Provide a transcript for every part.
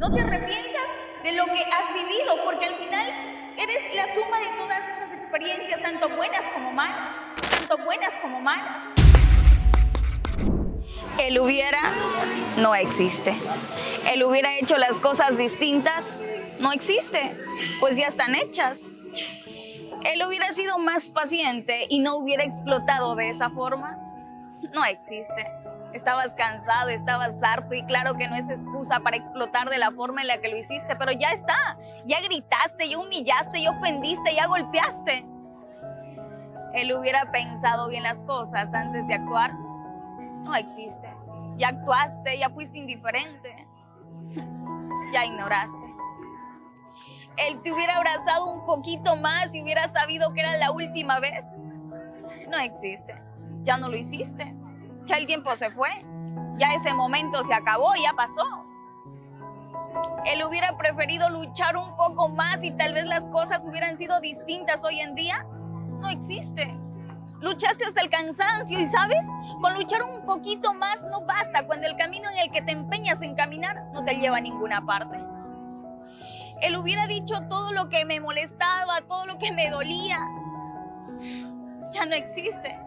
No te arrepientas de lo que has vivido, porque al final eres la suma de todas esas experiencias, tanto buenas como malas, tanto buenas como malas. El hubiera no existe. El hubiera hecho las cosas distintas no existe, pues ya están hechas. Él hubiera sido más paciente y no hubiera explotado de esa forma, no existe. Estabas cansado, estabas harto y claro que no es excusa para explotar de la forma en la que lo hiciste, pero ya está. Ya gritaste, ya humillaste, ya ofendiste, ya golpeaste. Él hubiera pensado bien las cosas antes de actuar. No existe. Ya actuaste, ya fuiste indiferente. Ya ignoraste. Él te hubiera abrazado un poquito más y hubiera sabido que era la última vez. No existe. Ya no lo hiciste ya el tiempo se fue, ya ese momento se acabó, ya pasó. Él hubiera preferido luchar un poco más y tal vez las cosas hubieran sido distintas hoy en día. No existe. Luchaste hasta el cansancio y sabes, con luchar un poquito más no basta cuando el camino en el que te empeñas en caminar no te lleva a ninguna parte. Él hubiera dicho todo lo que me molestaba, todo lo que me dolía. Ya no existe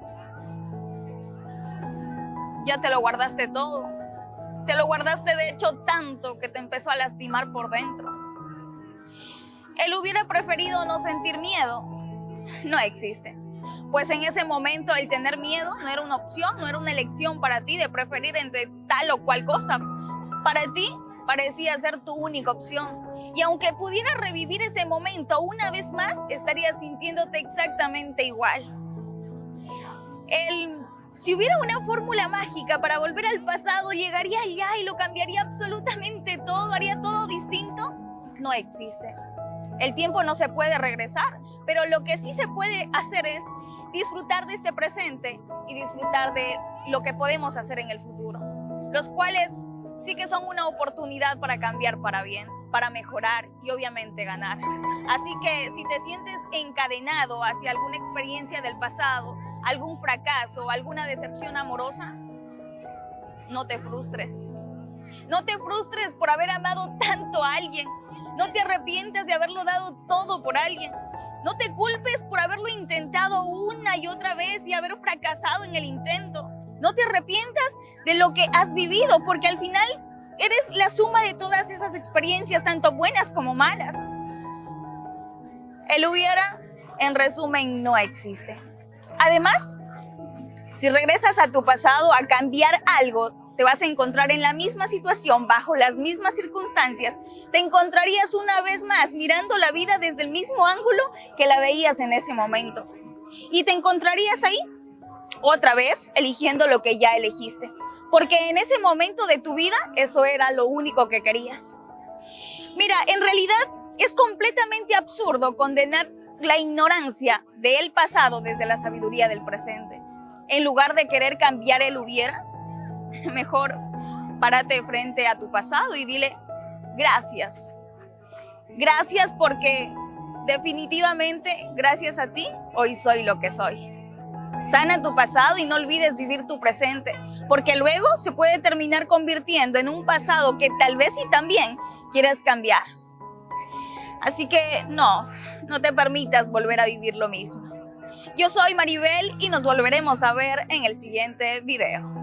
ya te lo guardaste todo. Te lo guardaste de hecho tanto que te empezó a lastimar por dentro. Él hubiera preferido no sentir miedo. No existe. Pues en ese momento el tener miedo no era una opción, no era una elección para ti de preferir entre tal o cual cosa. Para ti parecía ser tu única opción. Y aunque pudieras revivir ese momento una vez más, estarías sintiéndote exactamente igual. Si hubiera una fórmula mágica para volver al pasado, llegaría allá y lo cambiaría absolutamente todo, haría todo distinto. No existe. El tiempo no se puede regresar, pero lo que sí se puede hacer es disfrutar de este presente y disfrutar de lo que podemos hacer en el futuro, los cuales sí que son una oportunidad para cambiar para bien, para mejorar y obviamente ganar. Así que si te sientes encadenado hacia alguna experiencia del pasado, algún fracaso, alguna decepción amorosa, no te frustres. No te frustres por haber amado tanto a alguien. No te arrepientas de haberlo dado todo por alguien. No te culpes por haberlo intentado una y otra vez y haber fracasado en el intento. No te arrepientas de lo que has vivido porque al final eres la suma de todas esas experiencias, tanto buenas como malas. El hubiera, en resumen, no existe. Además, si regresas a tu pasado a cambiar algo, te vas a encontrar en la misma situación, bajo las mismas circunstancias, te encontrarías una vez más mirando la vida desde el mismo ángulo que la veías en ese momento. Y te encontrarías ahí, otra vez, eligiendo lo que ya elegiste. Porque en ese momento de tu vida, eso era lo único que querías. Mira, en realidad es completamente absurdo condenar la ignorancia del pasado desde la sabiduría del presente. En lugar de querer cambiar el hubiera, mejor párate frente a tu pasado y dile gracias. Gracias porque definitivamente gracias a ti hoy soy lo que soy. Sana tu pasado y no olvides vivir tu presente, porque luego se puede terminar convirtiendo en un pasado que tal vez y también quieras cambiar. Así que no, no te permitas volver a vivir lo mismo. Yo soy Maribel y nos volveremos a ver en el siguiente video.